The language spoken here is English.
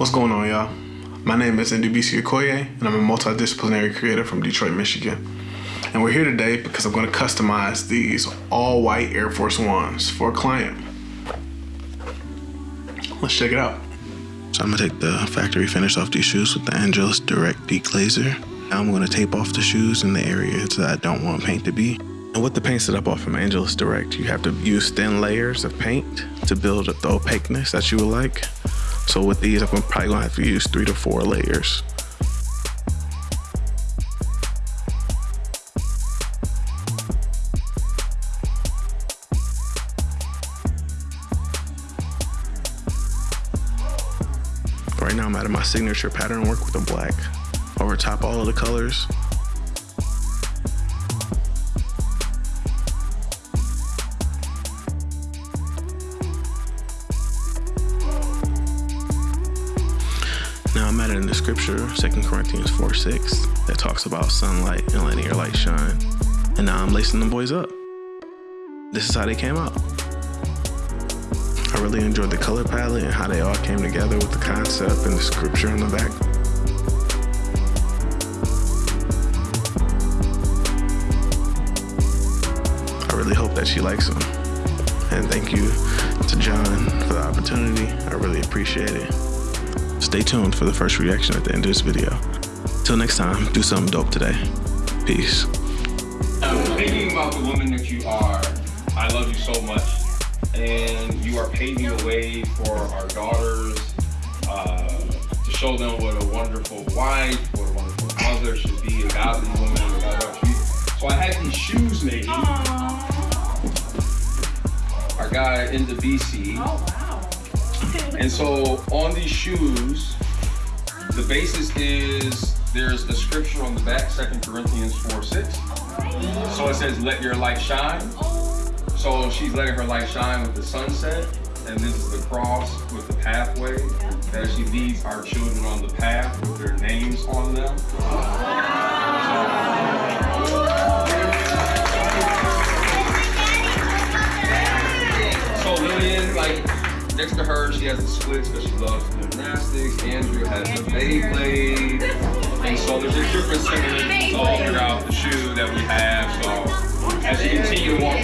What's going on, y'all? My name is Ndubisi Okoye, and I'm a multidisciplinary creator from Detroit, Michigan. And we're here today because I'm going to customize these all white Air Force Ones for a client. Let's check it out. So I'm going to take the factory finish off these shoes with the Angelus Direct Peak Laser. Now I'm going to tape off the shoes in the areas that I don't want paint to be. And with the paint set up off from Angelus Direct, you have to use thin layers of paint to build up the opaqueness that you would like. So with these, I'm probably gonna have to use three to four layers. Right now I'm adding my signature pattern work with the black over top all of the colors. I'm the scripture, 2 Corinthians 4 6, that talks about sunlight and letting your light shine. And now I'm lacing them boys up. This is how they came out. I really enjoyed the color palette and how they all came together with the concept and the scripture on the back. I really hope that she likes them. And thank you to John for the opportunity. I really appreciate it. Stay tuned for the first reaction at the end of this video. Till next time, do something dope today. Peace. Thinking about the woman that you are, I love you so much. And you are paving the way for our daughters uh, to show them what a wonderful wife, what a wonderful mother should be, a godly woman. A godly so I had these shoes made. Our guy in the BC. Oh, wow. And so on these shoes, the basis is there's a scripture on the back, 2 Corinthians 4 6. So it says, Let your light shine. So she's letting her light shine with the sunset, and this is the cross with the pathway that she leads our children on the path with their names on them. So Lillian, like next to her, she has the splits because she loves gymnastics. Andrew has the Beyblade. And so there's just different symbols all throughout the shoe that we have. So as you continue to walk